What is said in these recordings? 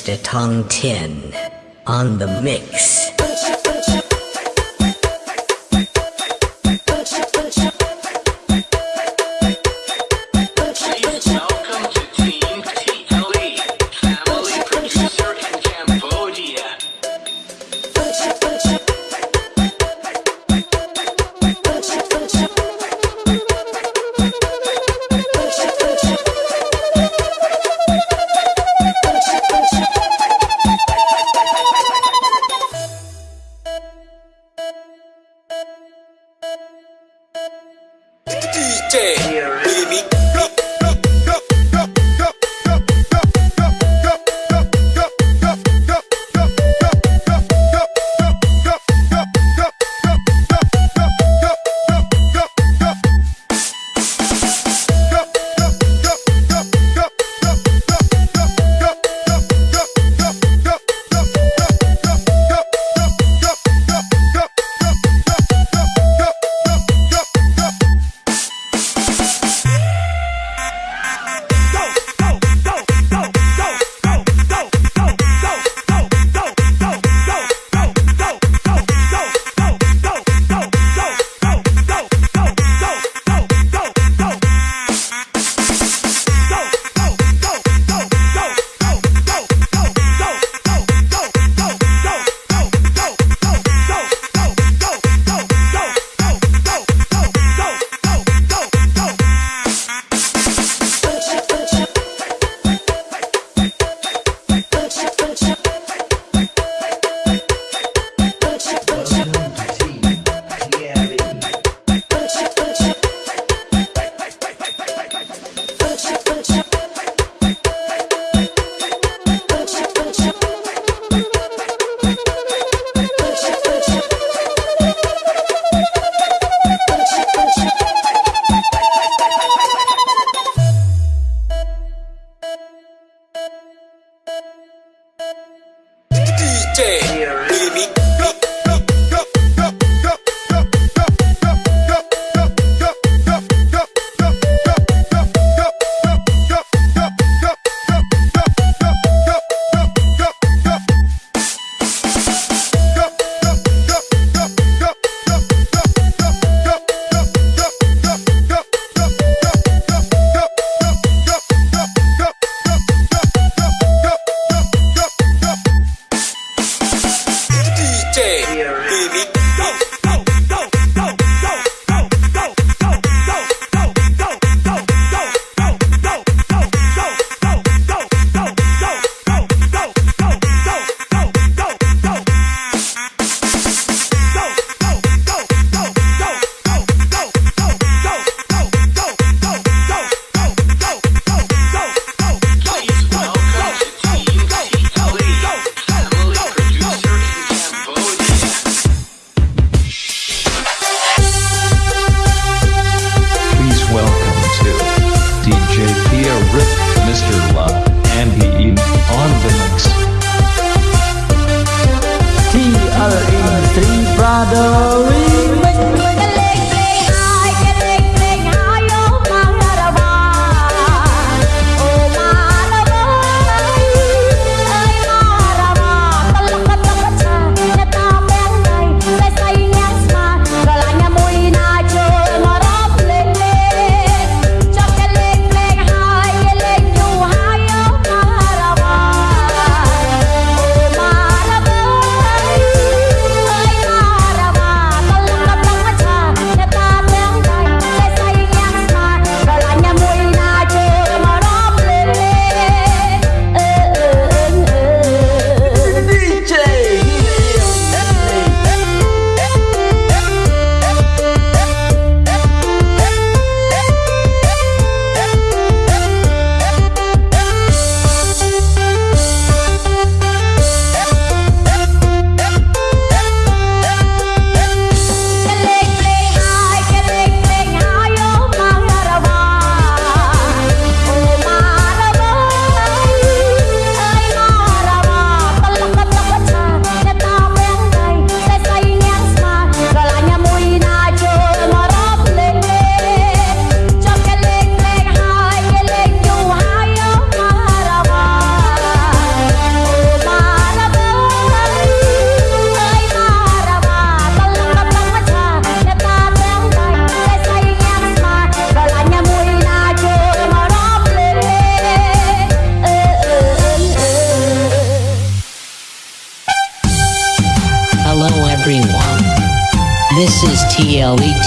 Mr. Tong Tin on the mix. DJ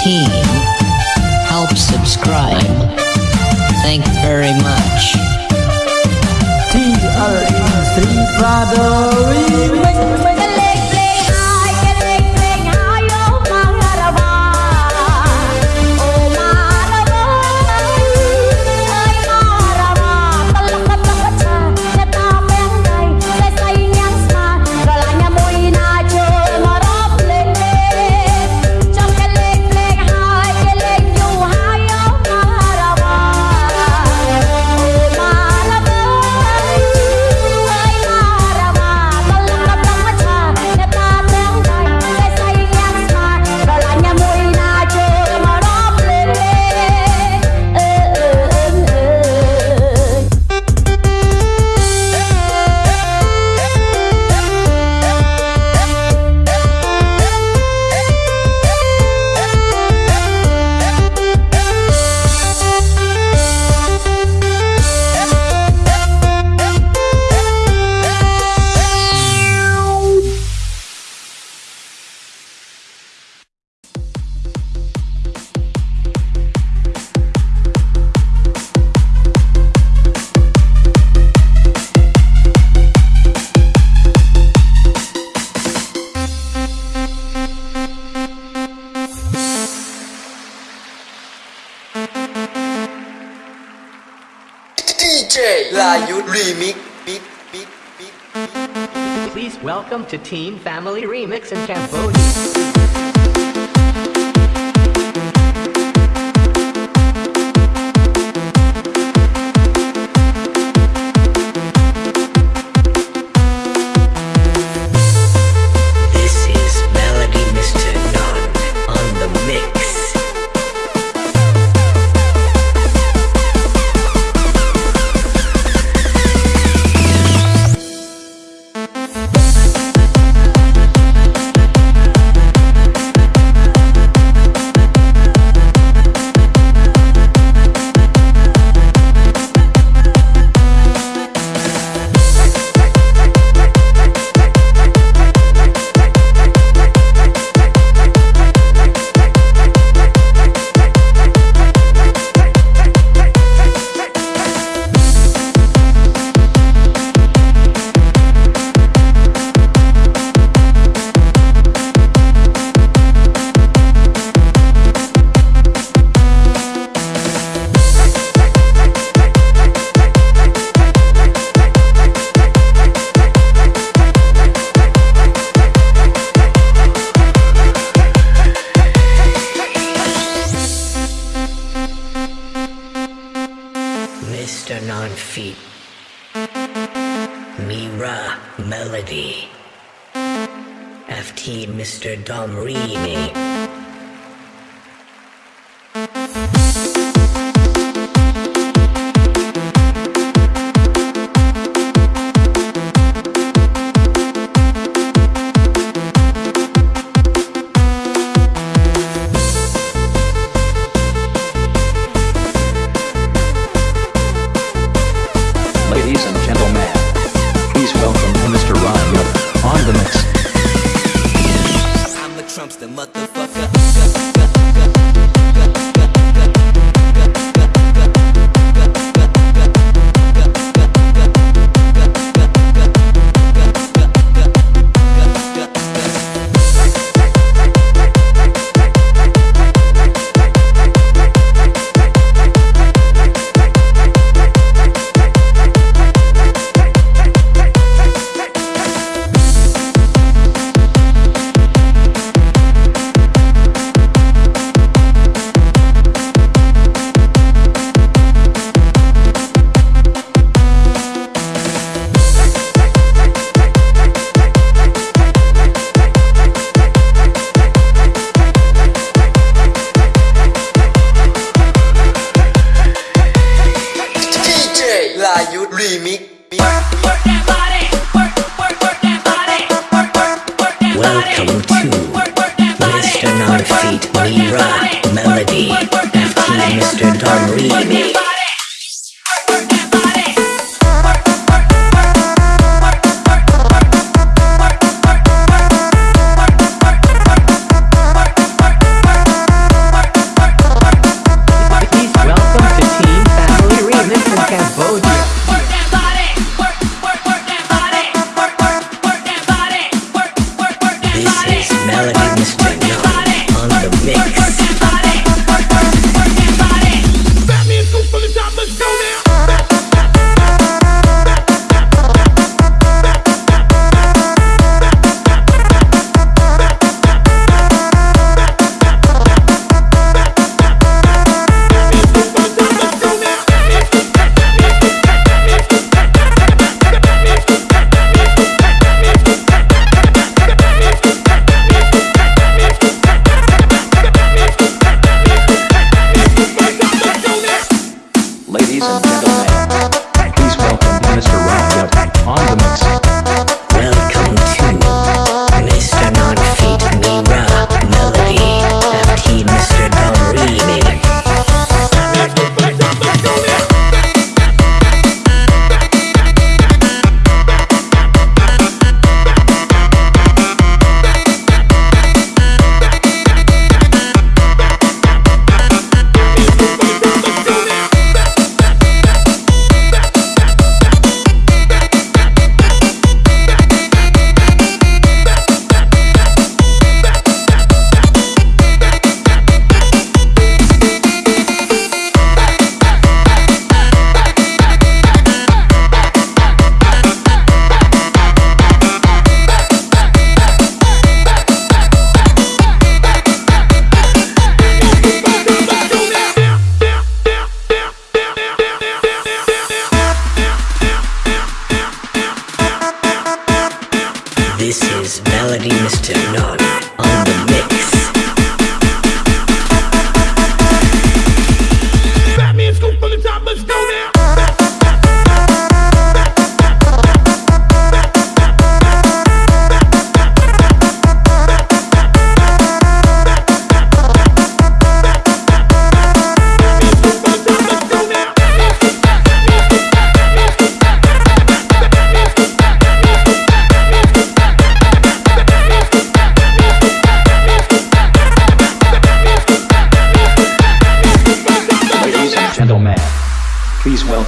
He. Welcome to Team Family Remix in Cambodia. on feet. Mira Melody. FT Mr. Dom Rini. limite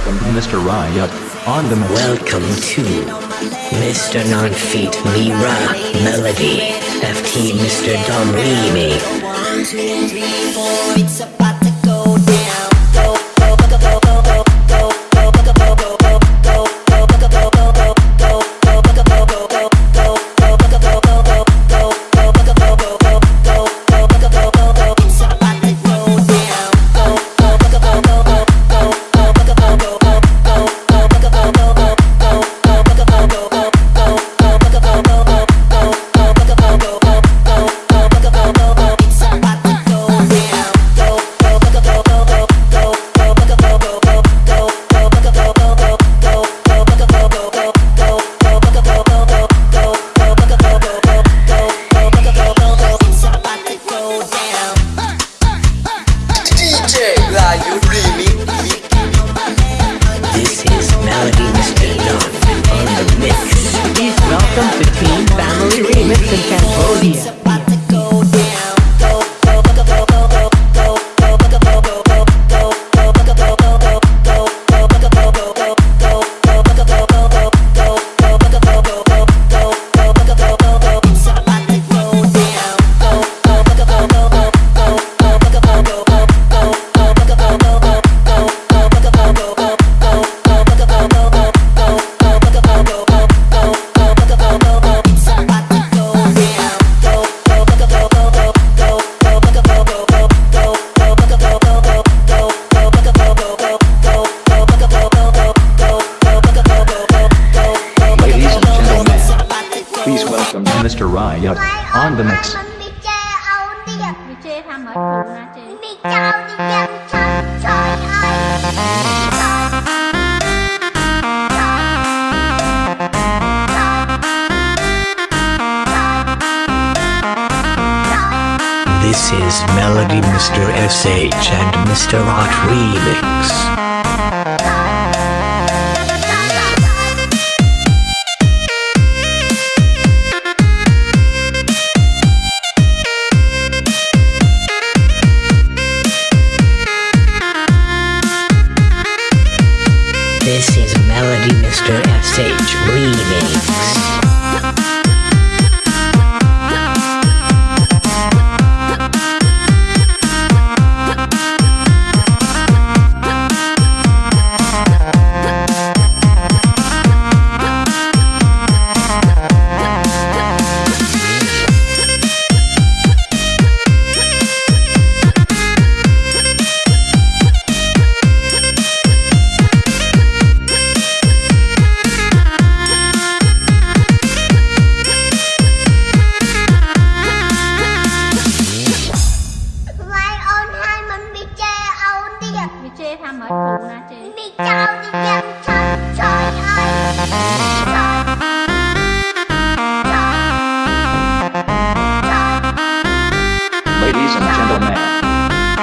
Welcome, Mr. Riot. On the Welcome to Mr. Non-Feet Mira Melody. FT Mr. Dom Remy. This is Melody Mr. SH and Mr. Art Remix.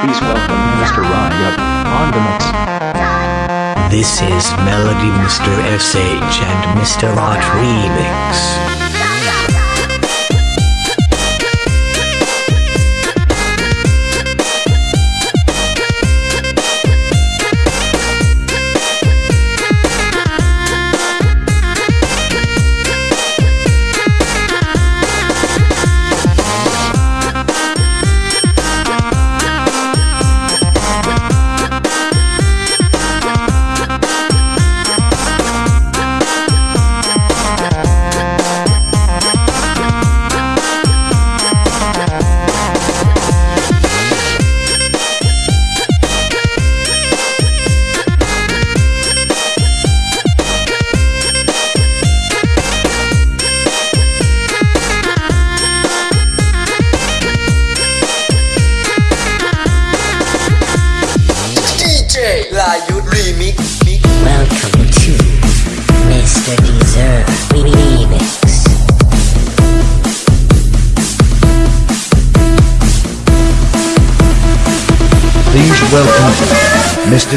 Please welcome Mr. Ryan on the mix. This is Melody Mr. SH and Mr. Art Remix.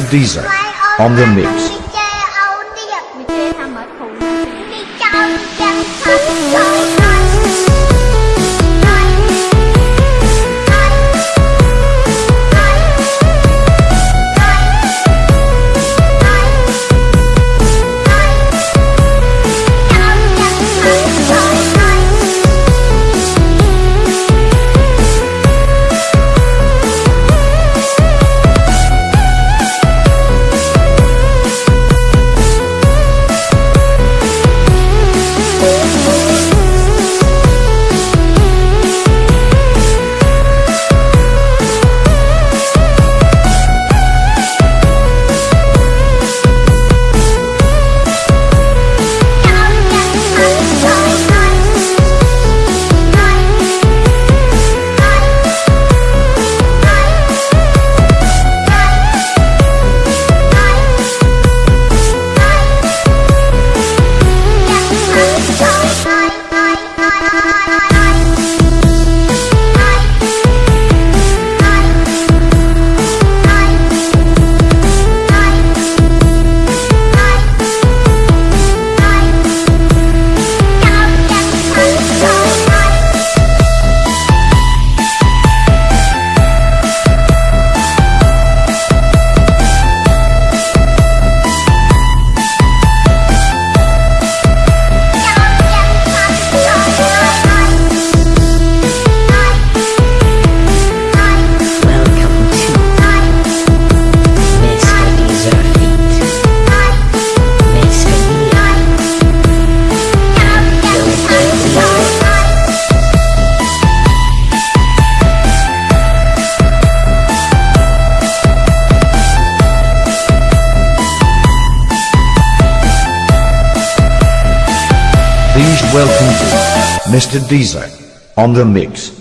Deezer on the mix. Mr. Deezer on the mix.